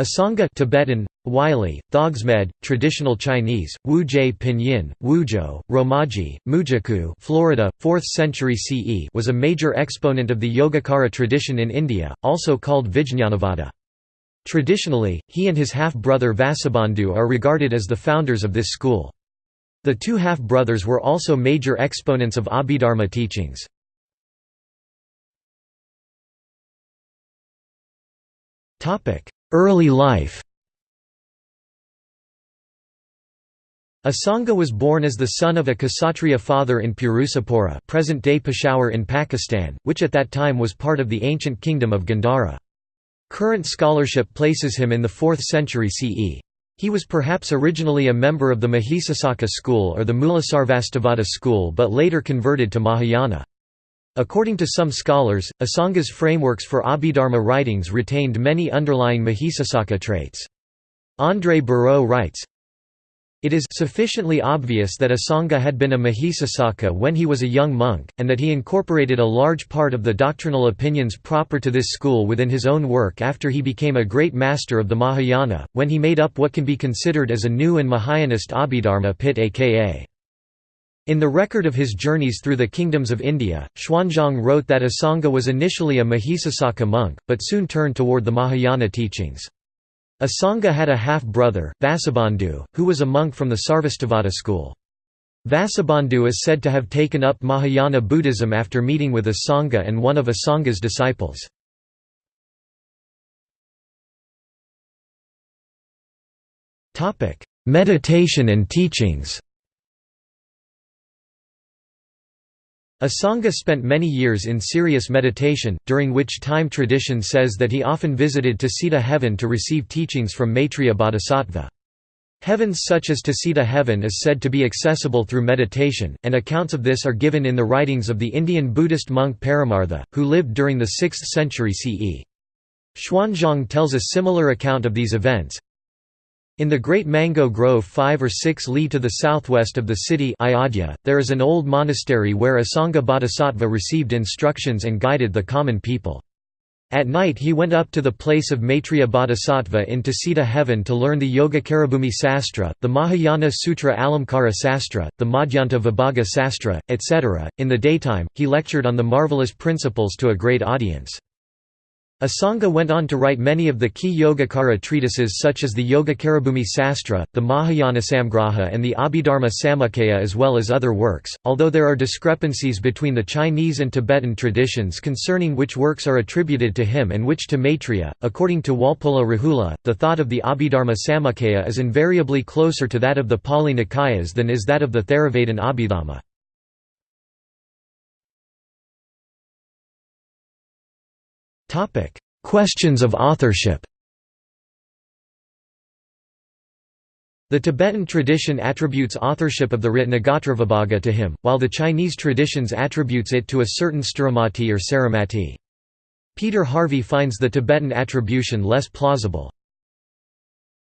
Asanga Tibetan, Wylie, Thogsmed, Traditional Chinese, Wujie Pinyin, Wuzhou, Romaji, Mujaku Florida, 4th century CE was a major exponent of the Yogacara tradition in India, also called Vijñanavada. Traditionally, he and his half-brother Vasubandhu are regarded as the founders of this school. The two half-brothers were also major exponents of Abhidharma teachings. Early life Asanga was born as the son of a Kshatriya father in Purusapura present-day Peshawar in Pakistan, which at that time was part of the ancient kingdom of Gandhara. Current scholarship places him in the 4th century CE. He was perhaps originally a member of the Mahisasaka school or the Mulasarvastivada school but later converted to Mahayana. According to some scholars, Asanga's frameworks for Abhidharma writings retained many underlying Mahisasaka traits. André Bareau writes, it is sufficiently obvious that Asanga had been a Mahisasaka when he was a young monk, and that he incorporated a large part of the doctrinal opinions proper to this school within his own work after he became a great master of the Mahayana, when he made up what can be considered as a new and Mahayanist Abhidharma Pitaka in the record of his journeys through the kingdoms of India, Xuanzang wrote that Asanga was initially a Mahisasaka monk, but soon turned toward the Mahayana teachings. Asanga had a half-brother, Vasubandhu, who was a monk from the Sarvastivada school. Vasubandhu is said to have taken up Mahayana Buddhism after meeting with Asanga and one of Asanga's disciples. Meditation and teachings Asanga spent many years in serious meditation, during which time tradition says that he often visited Tusita heaven to receive teachings from Maitreya Bodhisattva. Heavens such as Tusita heaven is said to be accessible through meditation, and accounts of this are given in the writings of the Indian Buddhist monk Paramartha, who lived during the 6th century CE. Xuanzang tells a similar account of these events, in the Great Mango Grove 5 or 6 li to the southwest of the city Ayodhya, there is an old monastery where Asanga Bodhisattva received instructions and guided the common people. At night he went up to the place of Maitreya Bodhisattva in Tusita heaven to learn the Yogacarabhumi Sastra, the Mahayana Sutra Alamkara Sastra, the Madhyanta Vibhaga Sastra, etc. In the daytime, he lectured on the marvelous principles to a great audience. Asanga went on to write many of the key Yogacara treatises such as the Yogacarabhumi Sastra, the Mahayana Samgraha and the Abhidharma Samuccaya as well as other works, although there are discrepancies between the Chinese and Tibetan traditions concerning which works are attributed to him and which to Maitreya. According to Walpola Rahula, the thought of the Abhidharma Samuccaya is invariably closer to that of the Pali Nikayas than is that of the Theravadin Abhidhamma. Questions of authorship The Tibetan tradition attributes authorship of the Ratnagotravibhaga to him, while the Chinese traditions attributes it to a certain Sthiramati or Saramati. Peter Harvey finds the Tibetan attribution less plausible.